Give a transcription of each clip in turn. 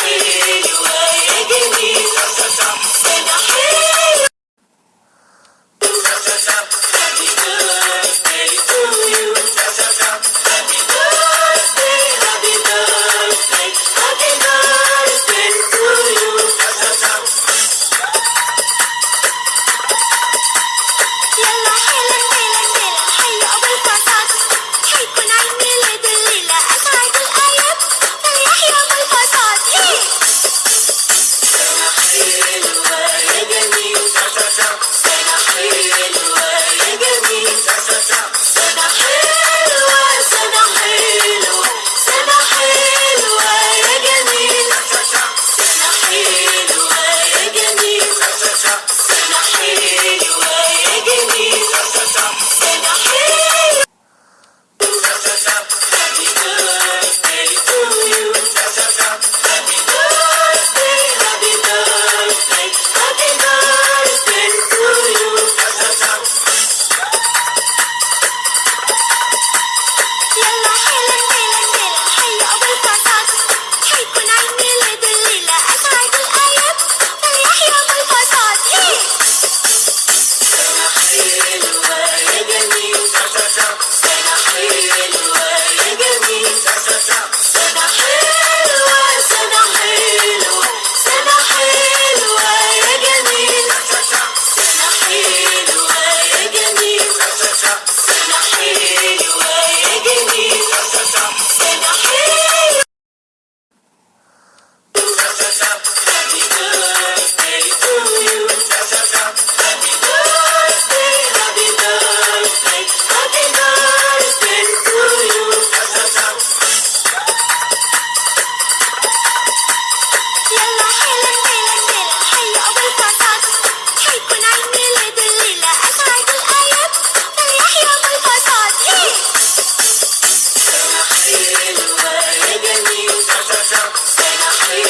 see you. Stop, stop, stop.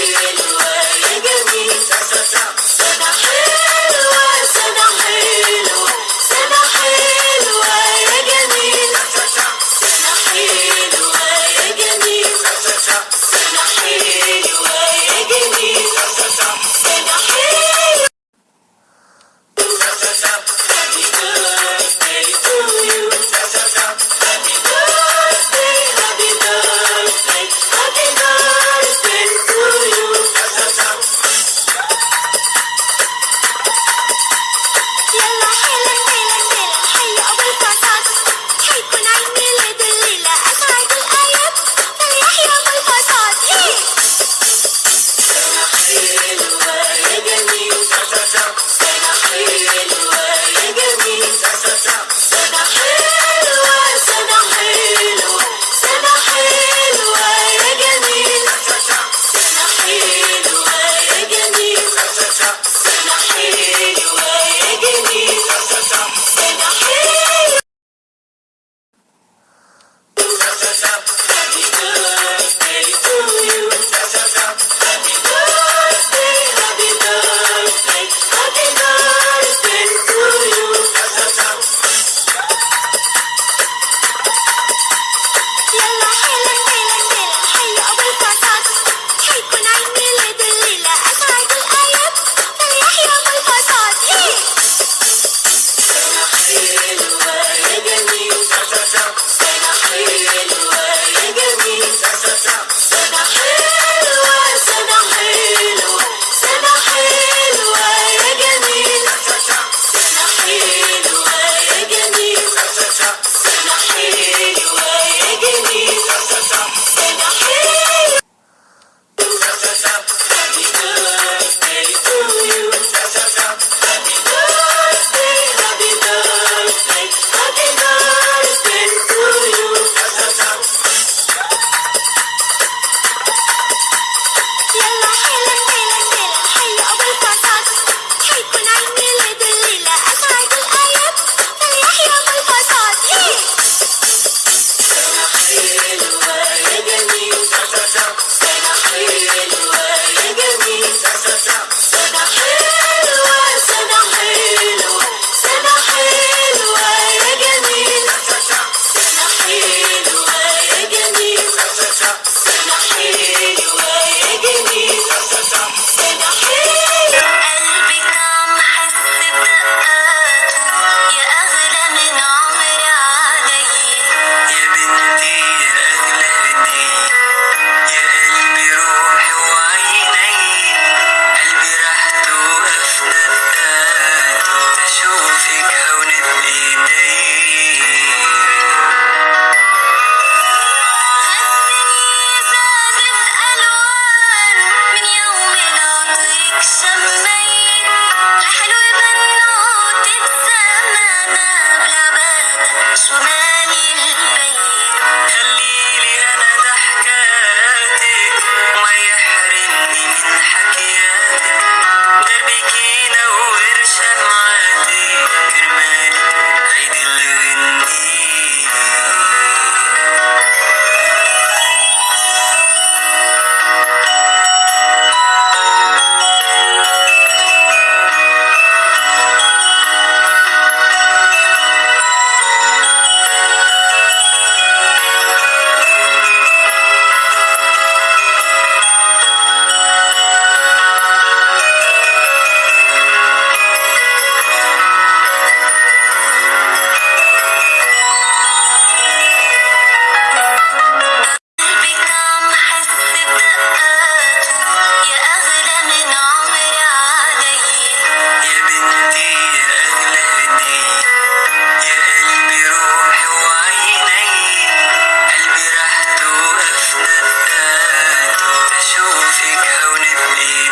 Thank you. Let's go.